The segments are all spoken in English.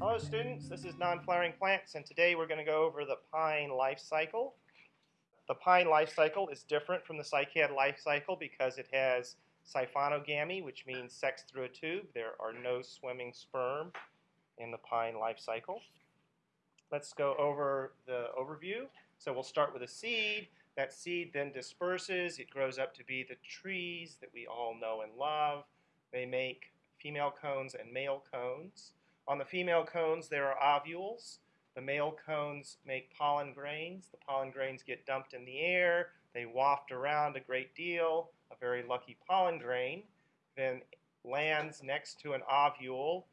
Hello students, this is Non-Flowering Plants and today we're going to go over the pine life cycle. The pine life cycle is different from the cycad life cycle because it has siphonogamy, which means sex through a tube. There are no swimming sperm in the pine life cycle. Let's go over the overview. So we'll start with a seed. That seed then disperses. It grows up to be the trees that we all know and love. They make female cones and male cones. On the female cones, there are ovules. The male cones make pollen grains. The pollen grains get dumped in the air. They waft around a great deal. A very lucky pollen grain then lands next to an ovule,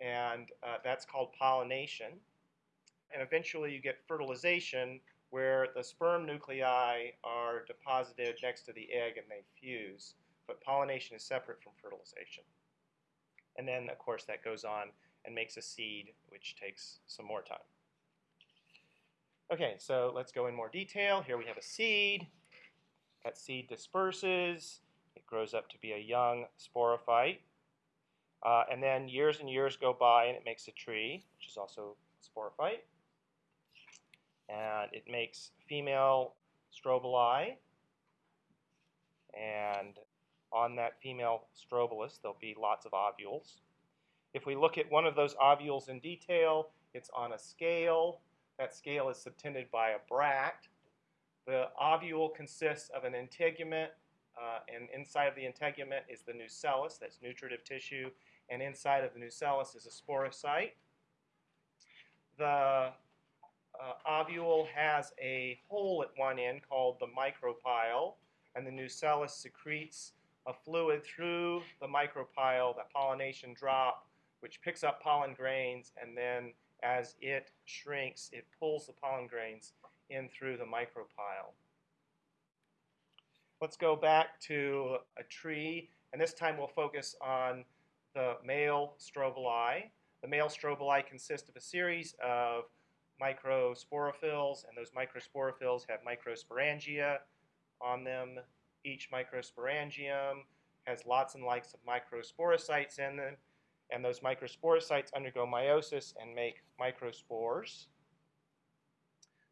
and uh, that's called pollination. And eventually you get fertilization, where the sperm nuclei are deposited next to the egg and they fuse. But pollination is separate from fertilization. And then, of course, that goes on and makes a seed, which takes some more time. Okay, so let's go in more detail. Here we have a seed. That seed disperses. It grows up to be a young sporophyte. Uh, and then years and years go by and it makes a tree, which is also a sporophyte. And it makes female strobili. And on that female strobilus, there'll be lots of ovules. If we look at one of those ovules in detail, it's on a scale. That scale is subtended by a bract. The ovule consists of an integument, uh, and inside of the integument is the nucellus, that's nutritive tissue, and inside of the nucellus is a sporocyte. The uh, ovule has a hole at one end called the micropyle, and the nucellus secretes a fluid through the micropyle, that pollination drop, which picks up pollen grains, and then as it shrinks, it pulls the pollen grains in through the micropyle. Let's go back to a tree, and this time we'll focus on the male strobili. The male strobili consist of a series of microsporophylls, and those microsporophylls have microsporangia on them. Each microsporangium has lots and lots of microsporocytes in them, and those microsporocytes undergo meiosis and make microspores.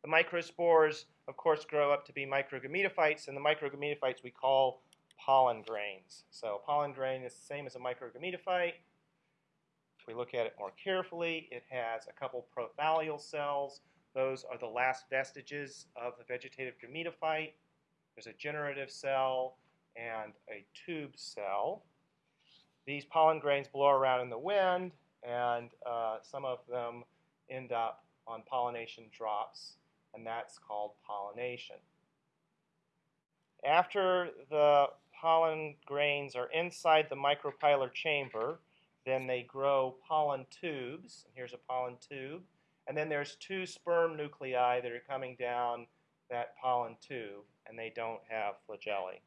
The microspores, of course, grow up to be microgametophytes, and the microgametophytes we call pollen grains. So a pollen grain is the same as a microgametophyte. If we look at it more carefully, it has a couple prothallus cells. Those are the last vestiges of the vegetative gametophyte. There's a generative cell and a tube cell. These pollen grains blow around in the wind, and uh, some of them end up on pollination drops, and that's called pollination. After the pollen grains are inside the micropylar chamber, then they grow pollen tubes. Here's a pollen tube. And then there's two sperm nuclei that are coming down that pollen tube, and they don't have flagellae.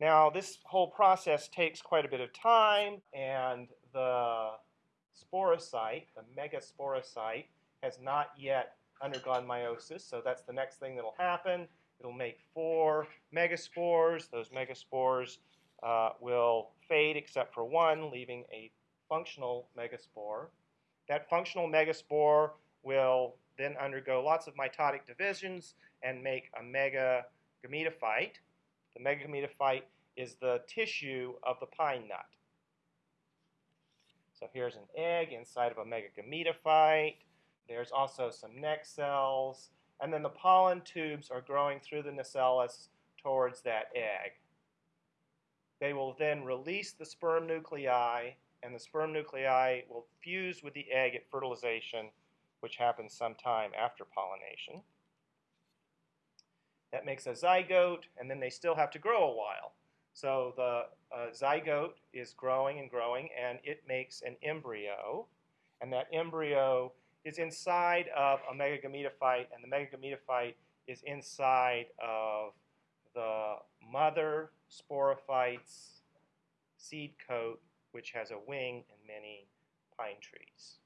Now, this whole process takes quite a bit of time, and the sporocyte, the megasporocyte, has not yet undergone meiosis, so that's the next thing that will happen. It'll make four megaspores. Those megaspores uh, will fade except for one, leaving a functional megaspore. That functional megaspore will then undergo lots of mitotic divisions and make a megagametophyte. The megagametophyte is the tissue of the pine nut. So here's an egg inside of a megagametophyte. There's also some neck cells. And then the pollen tubes are growing through the nucellus towards that egg. They will then release the sperm nuclei, and the sperm nuclei will fuse with the egg at fertilization, which happens sometime after pollination. That makes a zygote, and then they still have to grow a while. So the uh, zygote is growing and growing, and it makes an embryo. And that embryo is inside of a megagametophyte, and the megagametophyte is inside of the mother sporophyte's seed coat, which has a wing in many pine trees.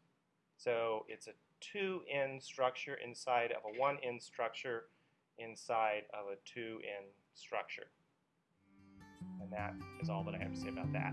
So it's a 2n structure inside of a 1n structure inside of a 2n structure. And that is all that I have to say about that.